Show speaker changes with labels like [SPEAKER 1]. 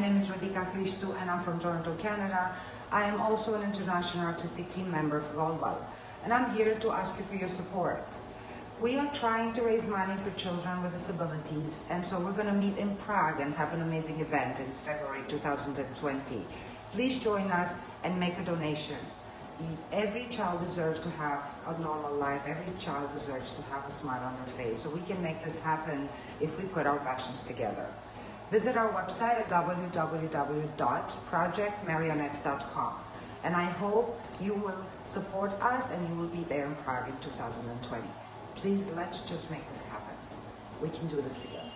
[SPEAKER 1] My name is Radhika Christou and I'm from Toronto, Canada. I am also an international artistic team member for Volval and I'm here to ask you for your support. We are trying to raise money for children with disabilities and so we're going to meet in Prague and have an amazing event in February 2020. Please join us and make a donation. Every child deserves to have a normal life. Every child deserves to have a smile on their face. So we can make this happen if we put our passions together. Visit our website at www.projectmarionette.com. And I hope you will support us and you will be there in Prague in 2020. Please, let's just make this happen. We can do this together.